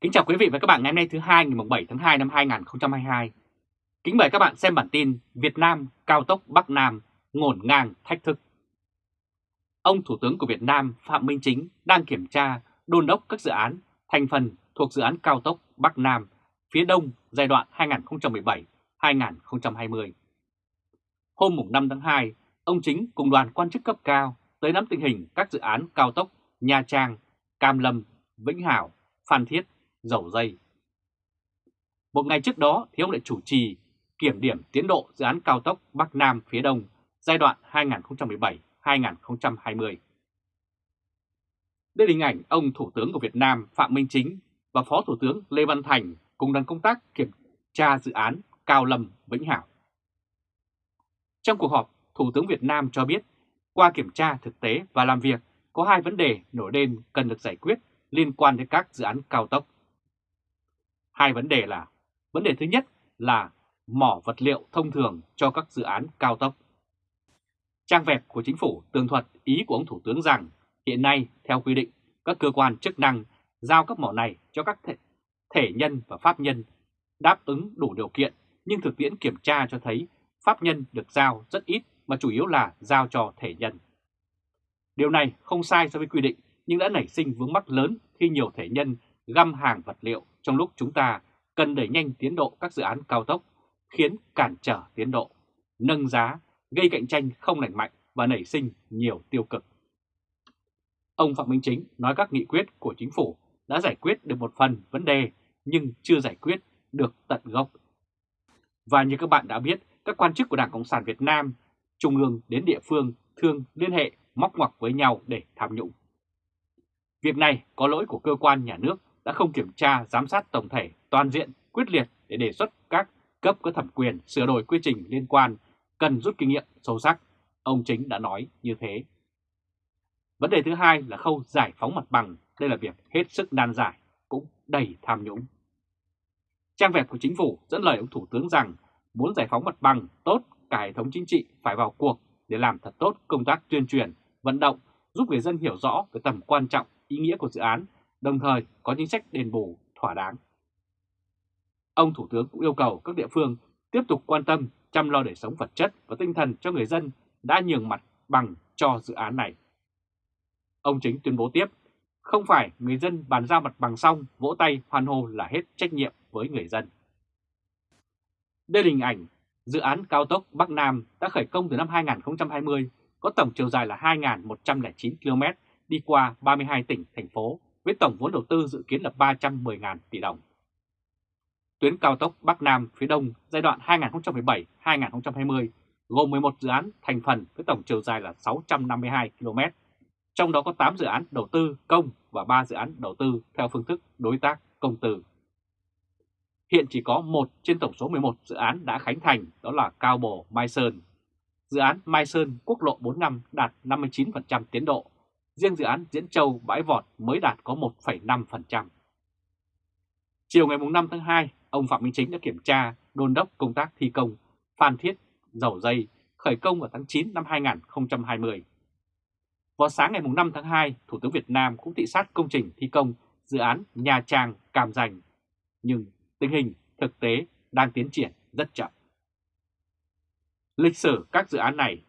Kính chào quý vị và các bạn ngày hôm nay thứ hai ngày 7 tháng 2 năm 2022. Kính mời các bạn xem bản tin Việt Nam cao tốc Bắc Nam ngổn ngang thách thức. Ông Thủ tướng của Việt Nam Phạm Minh Chính đang kiểm tra đôn đốc các dự án thành phần thuộc dự án cao tốc Bắc Nam phía Đông giai đoạn 2017-2020. Hôm 5 tháng 2, ông Chính cùng đoàn quan chức cấp cao tới nắm tình hình các dự án cao tốc Nha Trang, Cam Lâm, Vĩnh Hảo, Phan Thiết, Dầu Dây. Một ngày trước đó thì ông lại chủ trì kiểm điểm tiến độ dự án cao tốc Bắc Nam phía Đông giai đoạn 2017-2020. Đây là hình ảnh ông Thủ tướng của Việt Nam Phạm Minh Chính và Phó Thủ tướng Lê Văn Thành cùng đoàn công tác kiểm tra dự án Cao Lâm Vĩnh Hảo. Trong cuộc họp, Thủ tướng Việt Nam cho biết qua kiểm tra thực tế và làm việc có hai vấn đề nổi lên cần được giải quyết liên quan đến các dự án cao tốc. Hai vấn đề là, vấn đề thứ nhất là mỏ vật liệu thông thường cho các dự án cao tốc. Trang vẹp của chính phủ tường thuật ý của ông Thủ tướng rằng hiện nay theo quy định các cơ quan chức năng giao các mỏ này cho các thể, thể nhân và pháp nhân đáp ứng đủ điều kiện nhưng thực tiễn kiểm tra cho thấy pháp nhân được giao rất ít mà chủ yếu là giao cho thể nhân. Điều này không sai so với quy định nhưng đã nảy sinh vướng mắc lớn khi nhiều thể nhân găm hàng vật liệu trong lúc chúng ta cần đẩy nhanh tiến độ các dự án cao tốc, khiến cản trở tiến độ, nâng giá, gây cạnh tranh không lành mạnh và nảy sinh nhiều tiêu cực. Ông Phạm Minh Chính nói các nghị quyết của chính phủ đã giải quyết được một phần vấn đề nhưng chưa giải quyết được tận gốc. Và như các bạn đã biết, các quan chức của Đảng Cộng sản Việt Nam, trung ương đến địa phương thường liên hệ móc ngoặc với nhau để tham nhũng. Việc này có lỗi của cơ quan nhà nước đã không kiểm tra giám sát tổng thể toàn diện quyết liệt để đề xuất các cấp có thẩm quyền sửa đổi quy trình liên quan cần rút kinh nghiệm sâu sắc. Ông Chính đã nói như thế. Vấn đề thứ hai là khâu giải phóng mặt bằng. Đây là việc hết sức nan giải, cũng đầy tham nhũng. Trang web của chính phủ dẫn lời ông Thủ tướng rằng muốn giải phóng mặt bằng tốt, cả hệ thống chính trị phải vào cuộc để làm thật tốt công tác tuyên truyền, vận động, giúp người dân hiểu rõ về tầm quan trọng, ý nghĩa của dự án, đồng thời có chính sách đền bù thỏa đáng. Ông Thủ tướng cũng yêu cầu các địa phương tiếp tục quan tâm chăm lo đời sống vật chất và tinh thần cho người dân đã nhường mặt bằng cho dự án này. Ông Chính tuyên bố tiếp, không phải người dân bàn giao mặt bằng xong vỗ tay hoan hô là hết trách nhiệm với người dân. Đây là hình ảnh dự án cao tốc Bắc Nam đã khởi công từ năm 2020, có tổng chiều dài là 2.109 km đi qua 32 tỉnh, thành phố với tổng vốn đầu tư dự kiến là 310.000 tỷ đồng. Tuyến cao tốc Bắc Nam phía Đông giai đoạn 2017-2020 gồm 11 dự án thành phần với tổng chiều dài là 652 km, trong đó có 8 dự án đầu tư công và 3 dự án đầu tư theo phương thức đối tác công tư. Hiện chỉ có một trên tổng số 11 dự án đã khánh thành, đó là Cao Bồ Mai Sơn. Dự án Mai Sơn quốc lộ 45 đạt 59% tiến độ, riêng dự án Diễn Châu Bãi Vọt mới đạt có 1,5%. Chiều ngày 5 tháng 2, ông Phạm Minh Chính đã kiểm tra đôn đốc công tác thi công Phan Thiết Dầu Dây khởi công vào tháng 9 năm 2020. Vào sáng ngày 5 tháng 2, Thủ tướng Việt Nam cũng thị sát công trình thi công dự án Nha Trang Cam Ranh. Nhưng tình hình thực tế đang tiến triển rất chậm. Lịch sử các dự án này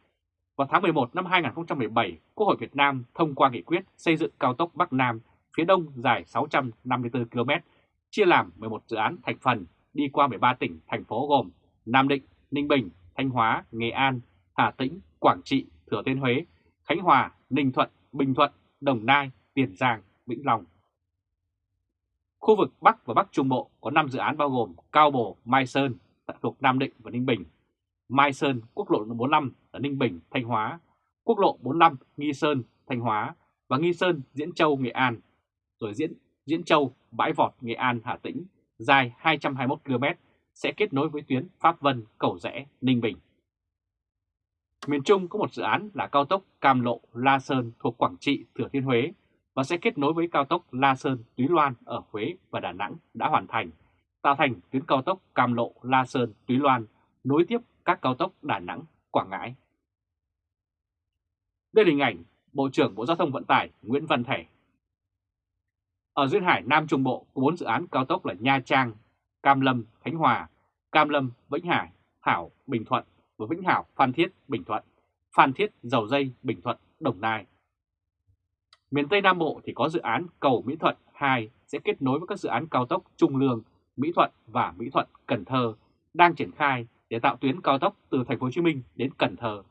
vào tháng 11 năm 2017, Quốc hội Việt Nam thông qua nghị quyết xây dựng cao tốc Bắc Nam phía đông dài 654 km, chia làm 11 dự án thành phần đi qua 13 tỉnh, thành phố gồm Nam Định, Ninh Bình, Thanh Hóa, Nghệ An, Hà Tĩnh, Quảng Trị, Thừa Thiên Huế, Khánh Hòa, Ninh Thuận, Bình Thuận, Đồng Nai, Tiền Giang, Vĩnh Long. Khu vực Bắc và Bắc Trung Bộ có 5 dự án bao gồm Cao Bồ, Mai Sơn thuộc Nam Định và Ninh Bình, Mai Sơn, quốc lộ 45 ở Ninh Bình, Thanh Hóa, quốc lộ 45 Nghi Sơn, Thanh Hóa. Và Nghi Sơn, Diễn Châu, Nghệ An, rồi Diễn Diễn Châu, Bãi Vọt, Nghệ An, Hà Tĩnh, dài 221 km sẽ kết nối với tuyến Pháp Vân, Cầu Rẽ, Ninh Bình. Miền Trung có một dự án là cao tốc Cam Lộ La Sơn thuộc Quảng Trị, Thừa Thiên Huế và sẽ kết nối với cao tốc La Sơn Túy Loan ở Huế và Đà Nẵng đã hoàn thành, tạo thành tuyến cao tốc Cam Lộ La Sơn Túy Loan nối tiếp các cao tốc Đà Nẵng, Quảng Ngãi. Đây là hình ảnh Bộ trưởng Bộ Giao thông Vận tải Nguyễn Văn Thể. Ở duyên hải Nam Trung Bộ có 4 dự án cao tốc là Nha Trang, Cam Lâm, Khánh Hòa, Cam Lâm, Vĩnh Hải, Hảo, Bình Thuận và Vĩnh Hảo, Phan Thiết, Bình Thuận, Phan Thiết, Dầu Dây, Bình Thuận, Đồng Nai. Miền Tây Nam Bộ thì có dự án cầu Mỹ Thuận 2 sẽ kết nối với các dự án cao tốc Trung Lương, Mỹ Thuận và Mỹ Thuận, Cần Thơ đang triển khai để tạo tuyến cao tốc từ thành phố Hồ Chí Minh đến Cần Thơ.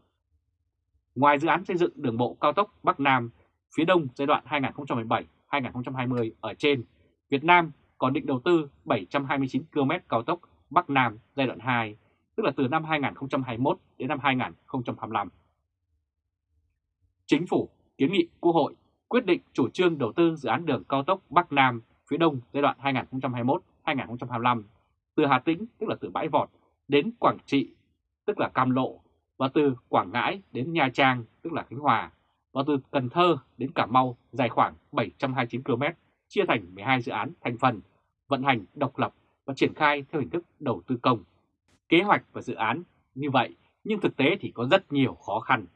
Ngoài dự án xây dựng đường bộ cao tốc Bắc Nam phía Đông giai đoạn 2017-2020 ở trên, Việt Nam còn định đầu tư 729 km cao tốc Bắc Nam giai đoạn 2, tức là từ năm 2021 đến năm 2025. Chính phủ kiến nghị Quốc hội quyết định chủ trương đầu tư dự án đường cao tốc Bắc Nam phía Đông giai đoạn 2021-2025 từ Hà Tĩnh, tức là từ Bãi Vọt, đến Quảng Trị, tức là Cam Lộ, và từ Quảng Ngãi đến Nha Trang, tức là Khánh Hòa, và từ Cần Thơ đến Cà Mau dài khoảng 729 km, chia thành 12 dự án thành phần, vận hành độc lập và triển khai theo hình thức đầu tư công. Kế hoạch và dự án như vậy, nhưng thực tế thì có rất nhiều khó khăn.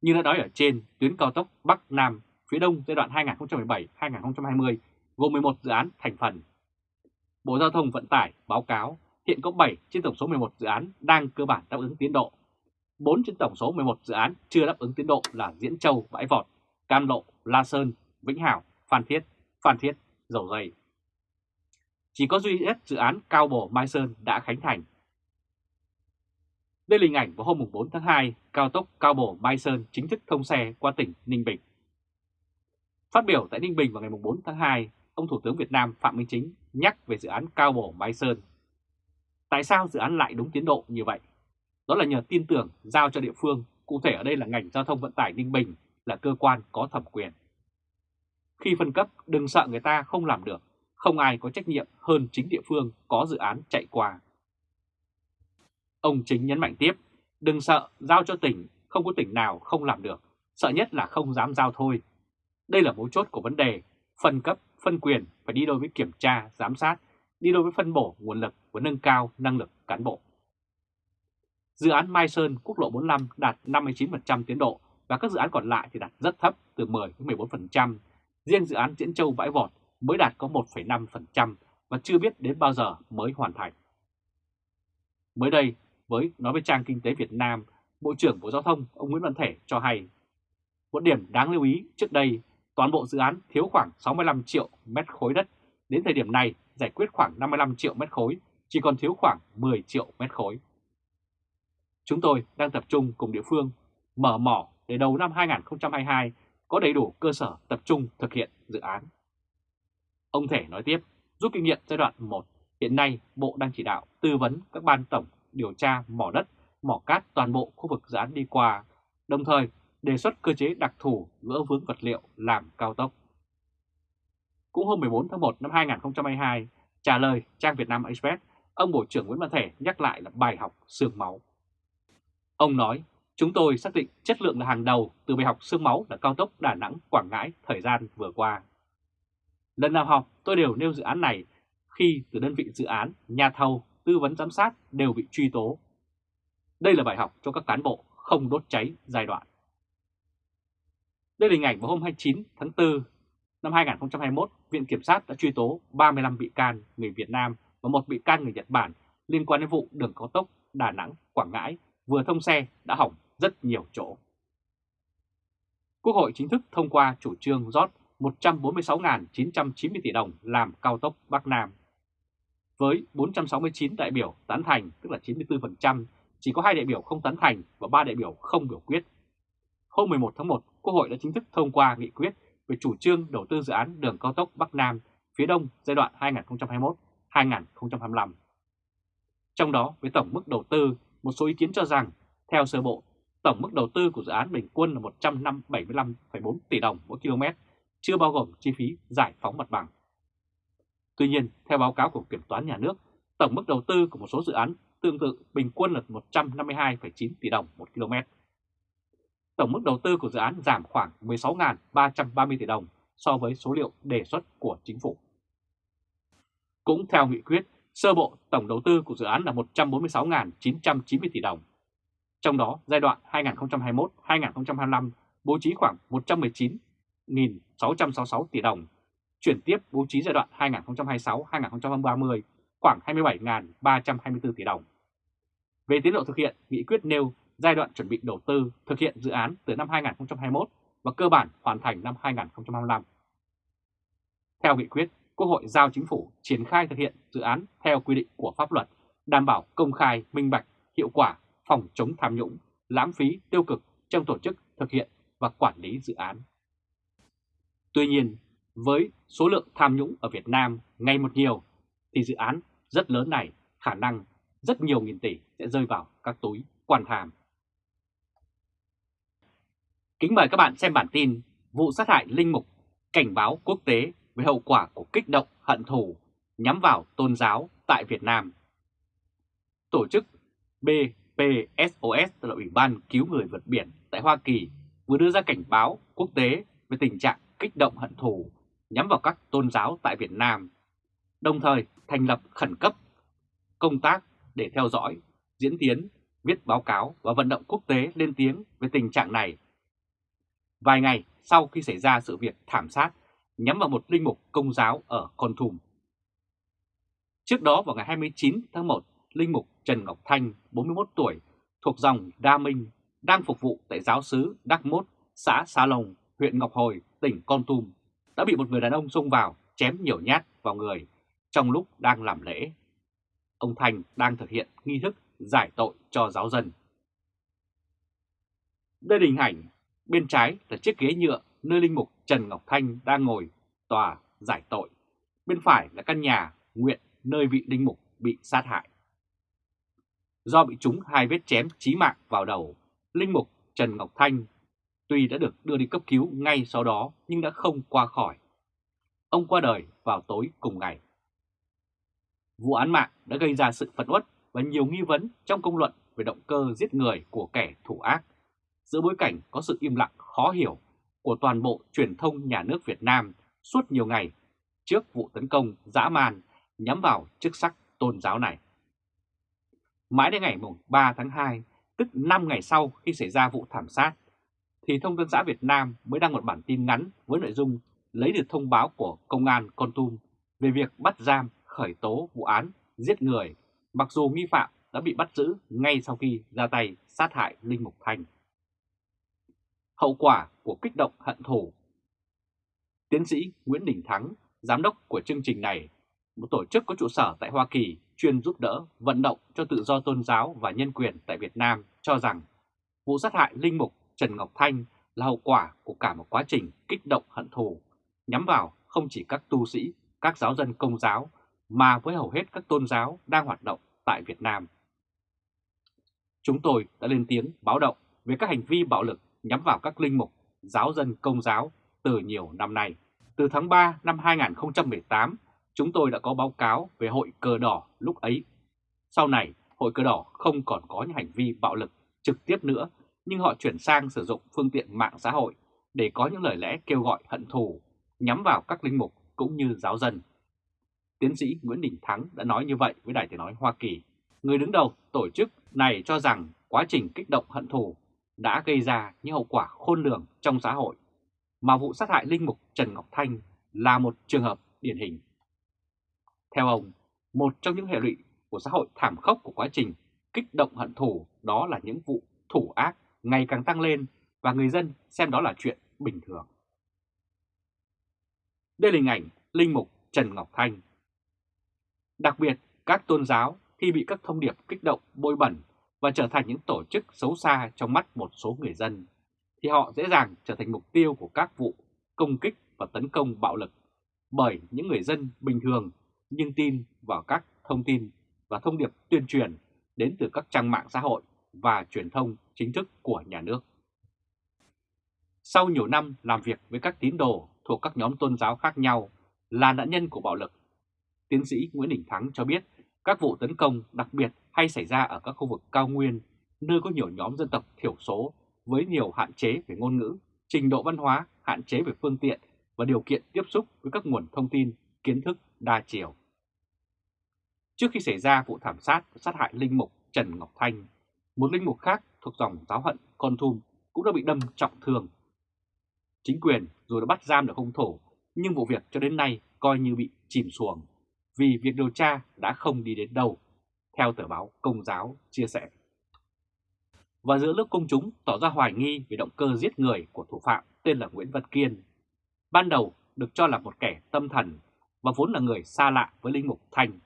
Như đã nói ở trên, tuyến cao tốc Bắc Nam phía Đông giai đoạn 2017-2020 gồm 11 dự án thành phần. Bộ Giao thông Vận tải báo cáo hiện có 7 trên tổng số 11 dự án đang cơ bản đáp ứng tiến độ. 4 trên tổng số 11 dự án chưa đáp ứng tiến độ là Diễn Châu, Bãi Vọt, Cam Lộ, La Sơn, Vĩnh Hảo, Phan Thiết, Phan Thiết, Dầu Dây. Chỉ có duy nhất dự án Cao Bồ Mai Sơn đã khánh thành. Đây là hình ảnh vào hôm 4 tháng 2, cao tốc Cao Bồ Mai Sơn chính thức thông xe qua tỉnh Ninh Bình. Phát biểu tại Ninh Bình vào ngày 4 tháng 2, ông Thủ tướng Việt Nam Phạm Minh Chính nhắc về dự án Cao Bồ Mai Sơn. Tại sao dự án lại đúng tiến độ như vậy? Đó là nhờ tin tưởng giao cho địa phương, cụ thể ở đây là ngành giao thông vận tải Ninh Bình là cơ quan có thẩm quyền. Khi phân cấp, đừng sợ người ta không làm được, không ai có trách nhiệm hơn chính địa phương có dự án chạy qua. Ông Chính nhấn mạnh tiếp, đừng sợ giao cho tỉnh, không có tỉnh nào không làm được, sợ nhất là không dám giao thôi. Đây là mấu chốt của vấn đề, phân cấp, phân quyền phải đi đôi với kiểm tra, giám sát, đi đôi với phân bổ nguồn lực và nâng cao năng lực cán bộ. Dự án Mai Sơn quốc lộ 45 đạt 59% tiến độ và các dự án còn lại thì đạt rất thấp từ 10 đến 14%. Riêng dự án Diễn Châu Bãi Vọt mới đạt có 1,5% và chưa biết đến bao giờ mới hoàn thành. Mới đây, với nói với trang Kinh tế Việt Nam, Bộ trưởng Bộ Giao thông ông Nguyễn Văn Thể cho hay, một điểm đáng lưu ý trước đây, toàn bộ dự án thiếu khoảng 65 triệu mét khối đất, đến thời điểm này giải quyết khoảng 55 triệu mét khối, chỉ còn thiếu khoảng 10 triệu mét khối. Chúng tôi đang tập trung cùng địa phương mở mỏ để đầu năm 2022 có đầy đủ cơ sở tập trung thực hiện dự án. Ông Thể nói tiếp, rút kinh nghiệm giai đoạn 1, hiện nay Bộ đang chỉ đạo tư vấn các ban tổng điều tra mỏ đất, mỏ cát toàn bộ khu vực dự án đi qua, đồng thời đề xuất cơ chế đặc thù gỡ vướng vật liệu làm cao tốc. Cũng hôm 14 tháng 1 năm 2022, trả lời trang Việt Nam Express, ông Bộ trưởng Nguyễn Văn Thể nhắc lại là bài học xương máu. Ông nói, chúng tôi xác định chất lượng là hàng đầu từ bài học xương máu là cao tốc Đà Nẵng Quảng Ngãi thời gian vừa qua. Lần nào họp tôi đều nêu dự án này khi từ đơn vị dự án, nhà thầu, tư vấn giám sát đều bị truy tố. Đây là bài học cho các cán bộ không đốt cháy giai đoạn. Đây là hình ảnh vào hôm 29 tháng 4 năm 2021, Viện Kiểm sát đã truy tố 35 bị can người Việt Nam và một bị can người Nhật Bản liên quan đến vụ đường cao tốc Đà Nẵng – Quảng Ngãi vừa thông xe đã hỏng rất nhiều chỗ. Quốc hội chính thức thông qua chủ trương rót 146.990 tỷ đồng làm cao tốc Bắc Nam. Với 469 đại biểu tán thành, tức là 94%, chỉ có hai đại biểu không tán thành và ba đại biểu không biểu quyết. Hôm 11 tháng 1, Quốc hội đã chính thức thông qua nghị quyết về chủ trương đầu tư dự án đường cao tốc Bắc Nam phía Đông giai đoạn 2025. Trong đó, với tổng mức đầu tư, một số ý kiến cho rằng, theo sơ bộ, tổng mức đầu tư của dự án bình quân là 175,4 tỷ đồng mỗi km, chưa bao gồm chi phí giải phóng mặt bằng. Tuy nhiên, theo báo cáo của Kiểm toán Nhà nước, tổng mức đầu tư của một số dự án tương tự bình quân là 152,9 tỷ đồng một km. Tổng mức đầu tư của dự án giảm khoảng 16.330 tỷ đồng so với số liệu đề xuất của chính phủ. Cũng theo nghị quyết, sơ bộ tổng đầu tư của dự án là 146.990 tỷ đồng. Trong đó, giai đoạn 2021-2025 bố trí khoảng 119.666 tỷ đồng chuyển tiếp bố trí giai đoạn 2026-2030 khoảng 27.324 tỷ đồng. Về tiến độ thực hiện, nghị quyết nêu giai đoạn chuẩn bị đầu tư thực hiện dự án từ năm 2021 và cơ bản hoàn thành năm 2025. Theo nghị quyết, Quốc hội giao chính phủ triển khai thực hiện dự án theo quy định của pháp luật, đảm bảo công khai, minh bạch, hiệu quả, phòng chống tham nhũng, lãng phí, tiêu cực trong tổ chức thực hiện và quản lý dự án. Tuy nhiên, với số lượng tham nhũng ở Việt Nam ngày một nhiều, thì dự án rất lớn này khả năng rất nhiều nghìn tỷ sẽ rơi vào các túi quan hàm. Kính mời các bạn xem bản tin vụ sát hại Linh Mục cảnh báo quốc tế về hậu quả của kích động hận thù nhắm vào tôn giáo tại Việt Nam. Tổ chức BPSOS là Ủy ban Cứu Người Vượt Biển tại Hoa Kỳ vừa đưa ra cảnh báo quốc tế về tình trạng kích động hận thù nhắm vào các tôn giáo tại Việt Nam, đồng thời thành lập khẩn cấp công tác để theo dõi, diễn tiến, viết báo cáo và vận động quốc tế lên tiếng về tình trạng này. Vài ngày sau khi xảy ra sự việc thảm sát nhắm vào một linh mục công giáo ở Con Thùm. Trước đó vào ngày 29 tháng 1, linh mục Trần Ngọc Thanh, 41 tuổi, thuộc dòng Đa Minh, đang phục vụ tại giáo sứ Đắc Mốt, xã Sa Lồng, huyện Ngọc Hồi, tỉnh Con Tum, đã bị một người đàn ông xông vào chém nhiều nhát vào người trong lúc đang làm lễ. Ông Thanh đang thực hiện nghi thức giải tội cho giáo dân. Đây là hình ảnh, bên trái là chiếc ghế nhựa nơi linh mục Trần Ngọc Thanh đang ngồi tòa giải tội. Bên phải là căn nhà nguyện nơi vị linh mục bị sát hại. Do bị trúng hai vết chém chí mạng vào đầu, linh mục Trần Ngọc Thanh tuy đã được đưa đi cấp cứu ngay sau đó nhưng đã không qua khỏi. Ông qua đời vào tối cùng ngày. Vụ án mạng đã gây ra sự phẫn uất và nhiều nghi vấn trong công luận về động cơ giết người của kẻ thủ ác, giữa bối cảnh có sự im lặng khó hiểu của toàn bộ truyền thông nhà nước Việt Nam suốt nhiều ngày trước vụ tấn công dã man nhắm vào chức sắc tôn giáo này. Mãi đến ngày 3 tháng 2, tức 5 ngày sau khi xảy ra vụ thảm sát, thì Thông tấn xã Việt Nam mới đăng một bản tin ngắn với nội dung lấy được thông báo của Công an Con Tum về việc bắt giam khởi tố vụ án giết người, mặc dù nghi phạm đã bị bắt giữ ngay sau khi ra tay sát hại Linh Mục Thanh. Hậu quả của kích động hận thù Tiến sĩ Nguyễn Đình Thắng, giám đốc của chương trình này, một tổ chức có trụ sở tại Hoa Kỳ chuyên giúp đỡ vận động cho tự do tôn giáo và nhân quyền tại Việt Nam cho rằng vụ sát hại Linh Mục Trần Ngọc Thanh là hậu quả của cả một quá trình kích động hận thù, nhắm vào không chỉ các tu sĩ, các giáo dân công giáo, mà với hầu hết các tôn giáo đang hoạt động tại Việt Nam. Chúng tôi đã lên tiếng báo động về các hành vi bạo lực nhắm vào các linh mục, giáo dân công giáo từ nhiều năm nay. Từ tháng 3 năm 2018, chúng tôi đã có báo cáo về hội cờ đỏ lúc ấy. Sau này, hội cờ đỏ không còn có những hành vi bạo lực trực tiếp nữa, nhưng họ chuyển sang sử dụng phương tiện mạng xã hội để có những lời lẽ kêu gọi hận thù, nhắm vào các linh mục cũng như giáo dân. Tiến sĩ Nguyễn Đình Thắng đã nói như vậy với Đài Tiếng Nói Hoa Kỳ. Người đứng đầu tổ chức này cho rằng quá trình kích động hận thù đã gây ra những hậu quả khôn lường trong xã hội, mà vụ sát hại linh mục Trần Ngọc Thanh là một trường hợp điển hình. Theo ông, một trong những hệ lụy của xã hội thảm khốc của quá trình kích động hận thù đó là những vụ thủ ác ngày càng tăng lên và người dân xem đó là chuyện bình thường. Đây là hình ảnh Linh Mục Trần Ngọc Thanh. Đặc biệt, các tôn giáo khi bị các thông điệp kích động bôi bẩn và trở thành những tổ chức xấu xa trong mắt một số người dân, thì họ dễ dàng trở thành mục tiêu của các vụ công kích và tấn công bạo lực bởi những người dân bình thường nhưng tin vào các thông tin và thông điệp tuyên truyền đến từ các trang mạng xã hội và truyền thông chính thức của nhà nước. Sau nhiều năm làm việc với các tín đồ thuộc các nhóm tôn giáo khác nhau là nạn nhân của bạo lực, tiến sĩ Nguyễn Đình Thắng cho biết các vụ tấn công đặc biệt hay xảy ra ở các khu vực cao nguyên, nơi có nhiều nhóm dân tộc thiểu số với nhiều hạn chế về ngôn ngữ, trình độ văn hóa, hạn chế về phương tiện và điều kiện tiếp xúc với các nguồn thông tin, kiến thức đa chiều. Trước khi xảy ra vụ thảm sát sát hại linh mục Trần Ngọc Thanh, một linh mục khác thuộc dòng giáo hận Con Thum cũng đã bị đâm trọng thương. Chính quyền dù đã bắt giam được hung thủ nhưng vụ việc cho đến nay coi như bị chìm xuồng vì việc điều tra đã không đi đến đâu, theo tờ báo Công giáo chia sẻ. Và giữa lúc công chúng tỏ ra hoài nghi về động cơ giết người của thủ phạm tên là Nguyễn Văn Kiên, ban đầu được cho là một kẻ tâm thần và vốn là người xa lạ với Linh Mục Thanh.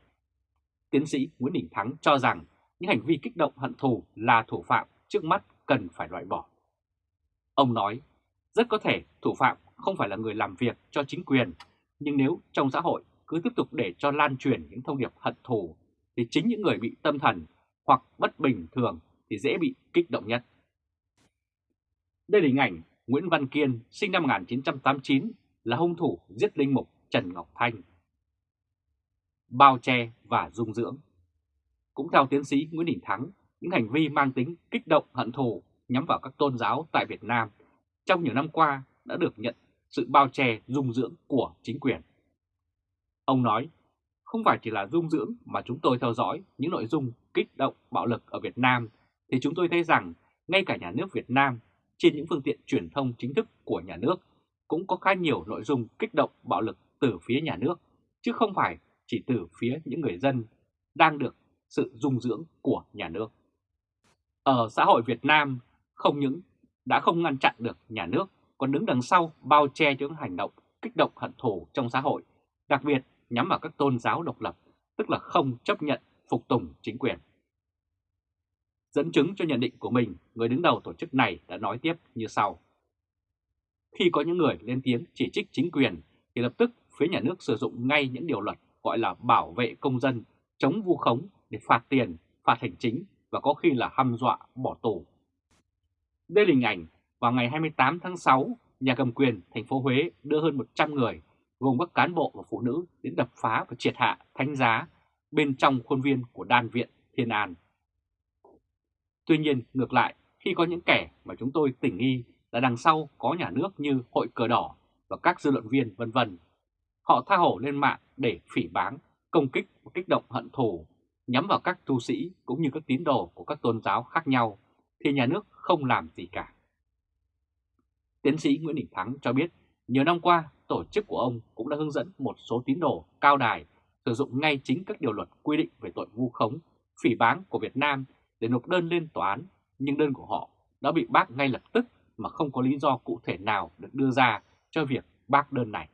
Tiến sĩ Nguyễn Đình Thắng cho rằng những hành vi kích động hận thù là thủ phạm trước mắt cần phải loại bỏ. Ông nói, rất có thể thủ phạm không phải là người làm việc cho chính quyền, nhưng nếu trong xã hội cứ tiếp tục để cho lan truyền những thông điệp hận thù, thì chính những người bị tâm thần hoặc bất bình thường thì dễ bị kích động nhất. Đây là hình ảnh Nguyễn Văn Kiên sinh năm 1989 là hung thủ giết linh mục Trần Ngọc Thanh. Bao che và dung dưỡng Cũng theo tiến sĩ Nguyễn Đình Thắng, những hành vi mang tính kích động hận thù nhắm vào các tôn giáo tại Việt Nam trong nhiều năm qua đã được nhận sự bao che dung dưỡng của chính quyền. Ông nói, không phải chỉ là dung dưỡng mà chúng tôi theo dõi những nội dung kích động bạo lực ở Việt Nam thì chúng tôi thấy rằng ngay cả nhà nước Việt Nam trên những phương tiện truyền thông chính thức của nhà nước cũng có khá nhiều nội dung kích động bạo lực từ phía nhà nước, chứ không phải chỉ từ phía những người dân đang được sự dung dưỡng của nhà nước. Ở xã hội Việt Nam, không những đã không ngăn chặn được nhà nước, còn đứng đằng sau bao che những hành động kích động hận thù trong xã hội, đặc biệt nhắm vào các tôn giáo độc lập, tức là không chấp nhận phục tùng chính quyền. Dẫn chứng cho nhận định của mình, người đứng đầu tổ chức này đã nói tiếp như sau. Khi có những người lên tiếng chỉ trích chính quyền, thì lập tức phía nhà nước sử dụng ngay những điều luật gọi là bảo vệ công dân, chống vu khống để phạt tiền, phạt hành chính và có khi là hăm dọa bỏ tù. Đây là hình ảnh vào ngày 28 tháng 6, nhà cầm quyền thành phố Huế đưa hơn 100 người, gồm các cán bộ và phụ nữ đến đập phá và triệt hạ thánh giá bên trong khuôn viên của đan viện Thiên An. Tuy nhiên, ngược lại, khi có những kẻ mà chúng tôi tỉnh nghi là đằng sau có nhà nước như Hội Cờ Đỏ và các dư luận viên vân vân, họ tha hổ lên mạng để phỉ báng, công kích và kích động hận thù, nhắm vào các tu sĩ cũng như các tín đồ của các tôn giáo khác nhau, thì nhà nước không làm gì cả. Tiến sĩ Nguyễn Đình Thắng cho biết, nhiều năm qua, tổ chức của ông cũng đã hướng dẫn một số tín đồ cao đài sử dụng ngay chính các điều luật quy định về tội vu khống, phỉ báng của Việt Nam để nộp đơn lên tòa án, nhưng đơn của họ đã bị bác ngay lập tức mà không có lý do cụ thể nào được đưa ra cho việc bác đơn này.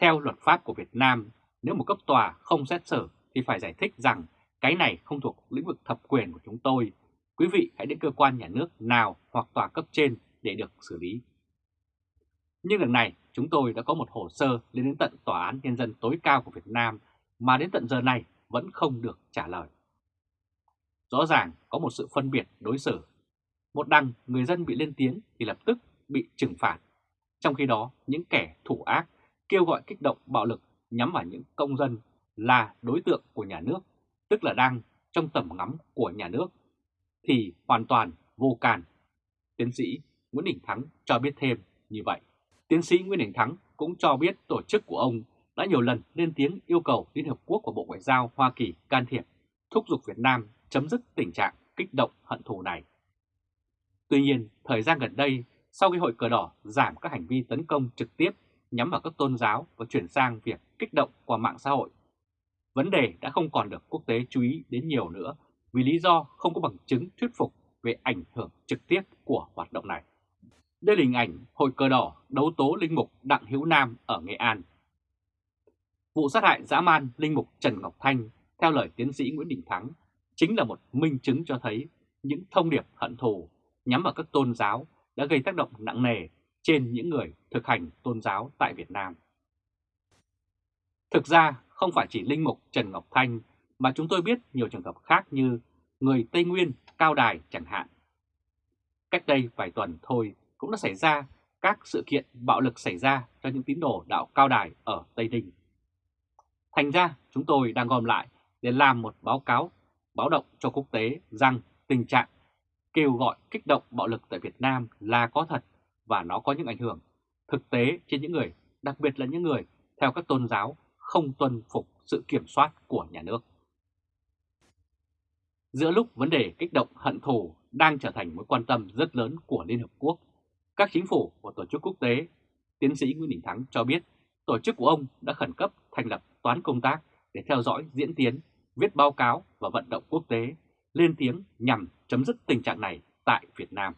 Theo luật pháp của Việt Nam, nếu một cấp tòa không xét xử thì phải giải thích rằng cái này không thuộc lĩnh vực thẩm quyền của chúng tôi. Quý vị hãy đến cơ quan nhà nước nào hoặc tòa cấp trên để được xử lý. Nhưng lần này chúng tôi đã có một hồ sơ lên đến tận Tòa án Nhân dân tối cao của Việt Nam mà đến tận giờ này vẫn không được trả lời. Rõ ràng có một sự phân biệt đối xử. Một đằng người dân bị lên tiếng thì lập tức bị trừng phạt. Trong khi đó những kẻ thủ ác kêu gọi kích động bạo lực nhắm vào những công dân là đối tượng của nhà nước, tức là đang trong tầm ngắm của nhà nước, thì hoàn toàn vô can. Tiến sĩ Nguyễn Đình Thắng cho biết thêm như vậy. Tiến sĩ Nguyễn Đình Thắng cũng cho biết tổ chức của ông đã nhiều lần lên tiếng yêu cầu Liên Hợp Quốc và Bộ Ngoại giao Hoa Kỳ can thiệp, thúc giục Việt Nam chấm dứt tình trạng kích động hận thù này. Tuy nhiên, thời gian gần đây, sau khi Hội Cờ Đỏ giảm các hành vi tấn công trực tiếp nhắm vào các tôn giáo và chuyển sang việc kích động qua mạng xã hội, vấn đề đã không còn được quốc tế chú ý đến nhiều nữa vì lý do không có bằng chứng thuyết phục về ảnh hưởng trực tiếp của hoạt động này. Đây là hình ảnh Hội Cờ Đỏ đấu tố Linh Mục Đặng Hữu Nam ở Nghệ An. Vụ sát hại dã man Linh Mục Trần Ngọc Thanh, theo lời tiến sĩ Nguyễn Đình Thắng, chính là một minh chứng cho thấy những thông điệp hận thù nhắm vào các tôn giáo đã gây tác động nặng nề trên những người thực hành tôn giáo tại Việt Nam. Thực ra, không phải chỉ Linh Mục Trần Ngọc Thanh mà chúng tôi biết nhiều trường hợp khác như người Tây Nguyên, Cao Đài chẳng hạn. Cách đây vài tuần thôi cũng đã xảy ra các sự kiện bạo lực xảy ra cho những tín đồ đạo Cao Đài ở Tây Ninh. Thành ra chúng tôi đang gom lại để làm một báo cáo báo động cho quốc tế rằng tình trạng kêu gọi kích động bạo lực tại Việt Nam là có thật và nó có những ảnh hưởng thực tế trên những người, đặc biệt là những người theo các tôn giáo không tuân phục sự kiểm soát của nhà nước. Giữa lúc vấn đề kích động hận thù đang trở thành mối quan tâm rất lớn của Liên Hợp Quốc, các chính phủ và tổ chức quốc tế tiến sĩ Nguyễn Đình Thắng cho biết tổ chức của ông đã khẩn cấp thành lập toán công tác để theo dõi diễn tiến, viết báo cáo và vận động quốc tế lên tiếng nhằm chấm dứt tình trạng này tại Việt Nam.